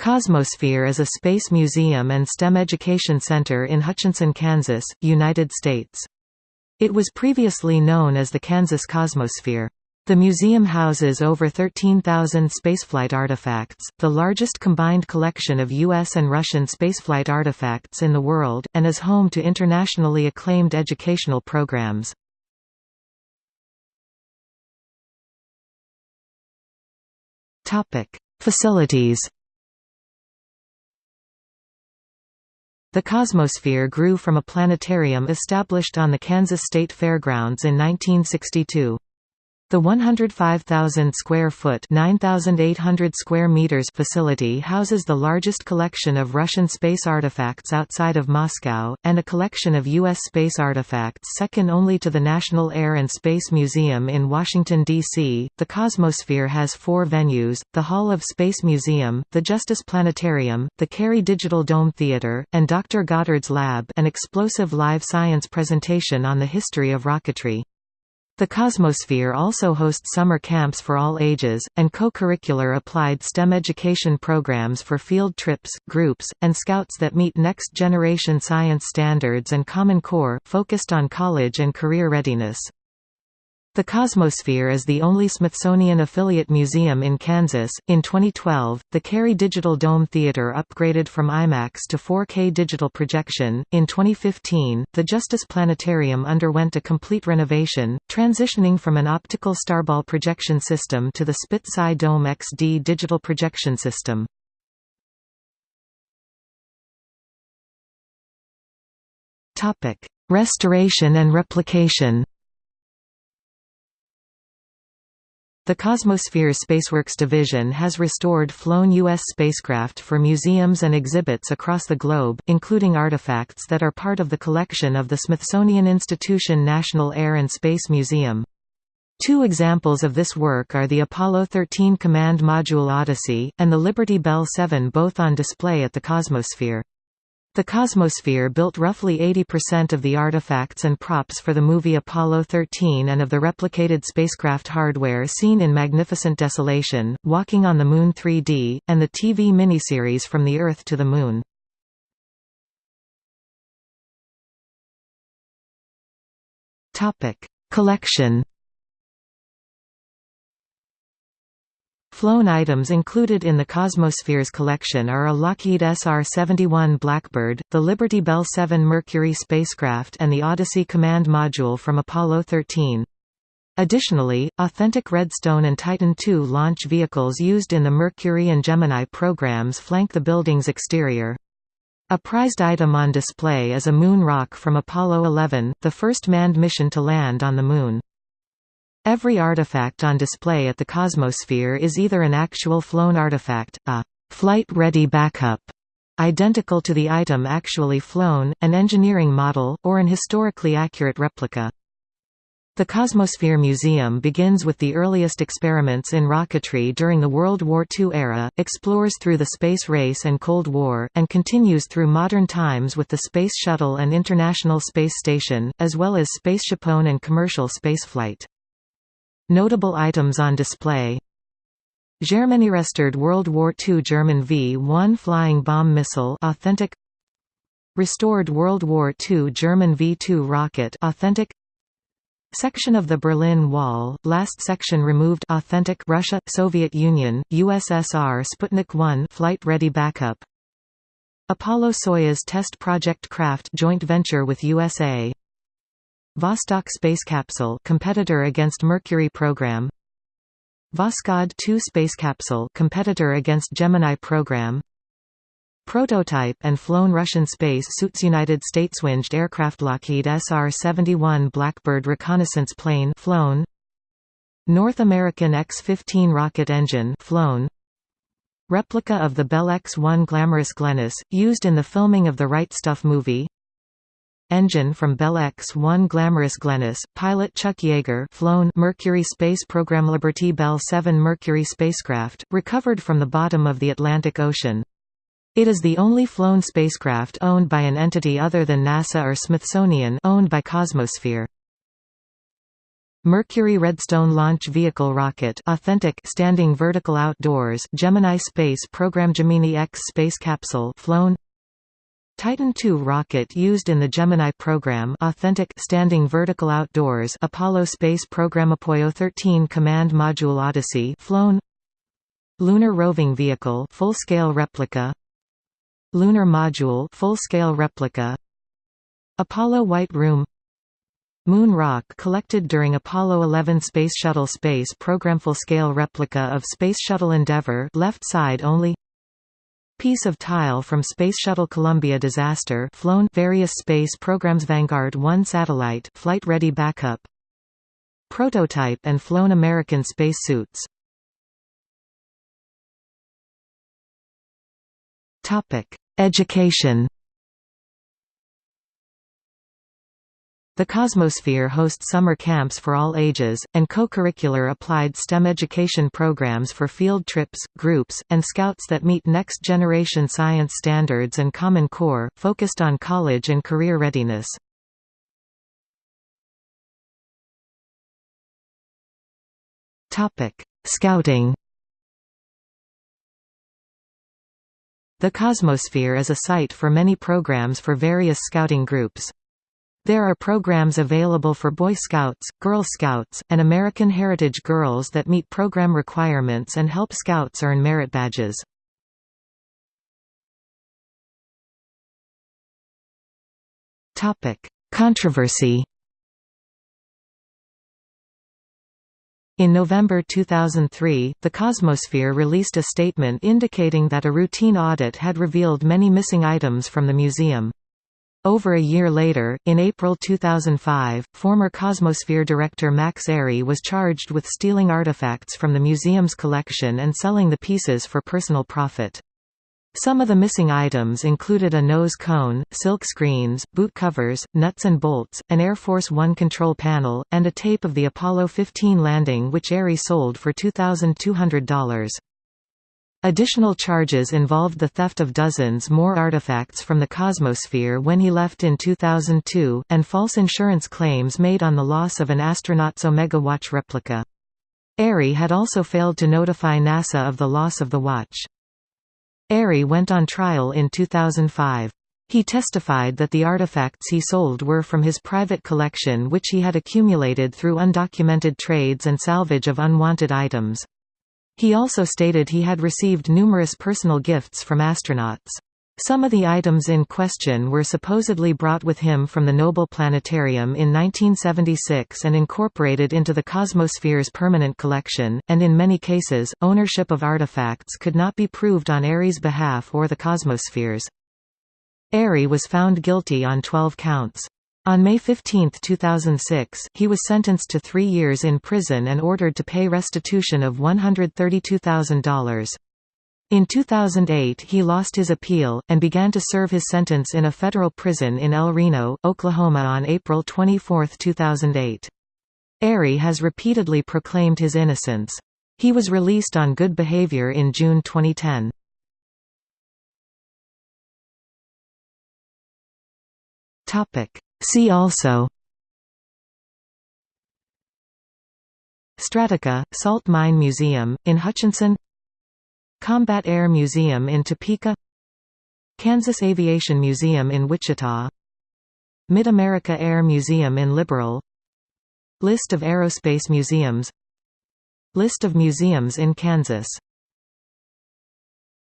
Cosmosphere is a space museum and STEM education center in Hutchinson, Kansas, United States. It was previously known as the Kansas Cosmosphere. The museum houses over 13,000 spaceflight artifacts, the largest combined collection of U.S. and Russian spaceflight artifacts in the world, and is home to internationally acclaimed educational programs. Facilities The Cosmosphere grew from a planetarium established on the Kansas State Fairgrounds in 1962. The 105,000 square foot (9,800 square meters) facility houses the largest collection of Russian space artifacts outside of Moscow and a collection of US space artifacts second only to the National Air and Space Museum in Washington D.C. The Cosmosphere has 4 venues: the Hall of Space Museum, the Justice Planetarium, the Carey Digital Dome Theater, and Dr. Goddard's Lab, an explosive live science presentation on the history of rocketry. The Cosmosphere also hosts summer camps for all ages, and co-curricular applied STEM education programs for field trips, groups, and scouts that meet next-generation science standards and Common Core, focused on college and career readiness. The Cosmosphere is the only Smithsonian affiliate museum in Kansas. In 2012, the Carey Digital Dome Theater upgraded from IMAX to 4K digital projection. In 2015, the Justice Planetarium underwent a complete renovation, transitioning from an optical starball projection system to the Spitz SciDome XD digital projection system. Topic: Restoration and replication. The Cosmosphere Spaceworks division has restored flown U.S. spacecraft for museums and exhibits across the globe, including artifacts that are part of the collection of the Smithsonian Institution National Air and Space Museum. Two examples of this work are the Apollo 13 Command Module Odyssey, and the Liberty Bell 7 both on display at the Cosmosphere. The Cosmosphere built roughly 80% of the artifacts and props for the movie Apollo 13 and of the replicated spacecraft hardware seen in Magnificent Desolation, Walking on the Moon 3D, and the TV miniseries From the Earth to the Moon. Collection Flown items included in the Cosmosphere's collection are a Lockheed SR-71 Blackbird, the Liberty Bell 7 Mercury spacecraft and the Odyssey command module from Apollo 13. Additionally, authentic Redstone and Titan II launch vehicles used in the Mercury and Gemini programs flank the building's exterior. A prized item on display is a moon rock from Apollo 11, the first manned mission to land on the Moon. Every artifact on display at the Cosmosphere is either an actual flown artifact, a flight-ready backup, identical to the item actually flown, an engineering model, or an historically accurate replica. The Cosmosphere Museum begins with the earliest experiments in rocketry during the World War II era, explores through the space race and Cold War, and continues through modern times with the Space Shuttle and International Space Station, as well as spaceshipone and commercial spaceflight. Notable items on display. Germany-restored World War II German V-1 flying bomb missile authentic. Restored World War II German V-2 rocket authentic. Section of the Berlin Wall, last section removed authentic. Russia, Soviet Union, USSR Sputnik 1 flight-ready backup. Apollo-Soyuz test project craft joint venture with USA Vostok space capsule competitor against Mercury program. Voskhod 2 space capsule competitor against Gemini program. Prototype and flown Russian space suits United States winged aircraft Lockheed SR-71 Blackbird reconnaissance plane flown. North American X-15 rocket engine flown. Replica of the Bell X-1 Glamorous Glennis, used in the filming of the Right Stuff movie engine from Bell X-1 Glamorous Glennis, pilot Chuck Yeager flown Mercury Space Program Liberty Bell 7 Mercury spacecraft, recovered from the bottom of the Atlantic Ocean. It is the only flown spacecraft owned by an entity other than NASA or Smithsonian owned by Cosmosphere. Mercury Redstone Launch Vehicle Rocket authentic standing vertical outdoors Gemini Space Program Gemini X Space Capsule flown Titan II rocket used in the Gemini program authentic standing vertical outdoors Apollo Space Program Apollo 13 Command Module Odyssey flown. Lunar Roving Vehicle full-scale replica. Lunar Module full-scale replica. Apollo White Room. Moon rock collected during Apollo 11 Space Shuttle Space Program full-scale replica of Space Shuttle Endeavour left side only Piece of tile from Space Shuttle Columbia disaster flown various space programs Vanguard 1 satellite flight ready backup. Prototype and flown American space suits Topic. Education The Cosmosphere hosts summer camps for all ages, and co-curricular applied STEM education programs for field trips, groups, and scouts that meet next-generation science standards and Common Core, focused on college and career readiness. Scouting The Cosmosphere is a site for many programs for various scouting groups. There are programs available for Boy Scouts, Girl Scouts, and American Heritage Girls that meet program requirements and help Scouts earn merit badges. Controversy In November 2003, the Cosmosphere released a statement indicating that a routine audit had revealed many missing items from the museum. Over a year later, in April 2005, former Cosmosphere director Max Ary was charged with stealing artifacts from the museum's collection and selling the pieces for personal profit. Some of the missing items included a nose cone, silk screens, boot covers, nuts and bolts, an Air Force One control panel, and a tape of the Apollo 15 landing which Ary sold for $2,200. Additional charges involved the theft of dozens more artifacts from the Cosmosphere when he left in 2002, and false insurance claims made on the loss of an astronaut's Omega Watch replica. Ary had also failed to notify NASA of the loss of the watch. Ary went on trial in 2005. He testified that the artifacts he sold were from his private collection which he had accumulated through undocumented trades and salvage of unwanted items. He also stated he had received numerous personal gifts from astronauts. Some of the items in question were supposedly brought with him from the Noble Planetarium in 1976 and incorporated into the Cosmosphere's permanent collection, and in many cases, ownership of artifacts could not be proved on Ary's behalf or the Cosmosphere's. Ary was found guilty on 12 counts. On May 15, 2006, he was sentenced to three years in prison and ordered to pay restitution of $132,000. In 2008 he lost his appeal, and began to serve his sentence in a federal prison in El Reno, Oklahoma on April 24, 2008. Ary has repeatedly proclaimed his innocence. He was released on good behavior in June 2010. Topic See also. Strataca, Salt Mine Museum, in Hutchinson. Combat Air Museum in Topeka. Kansas Aviation Museum in Wichita. Mid-America Air Museum in Liberal. List of aerospace museums. List of museums in Kansas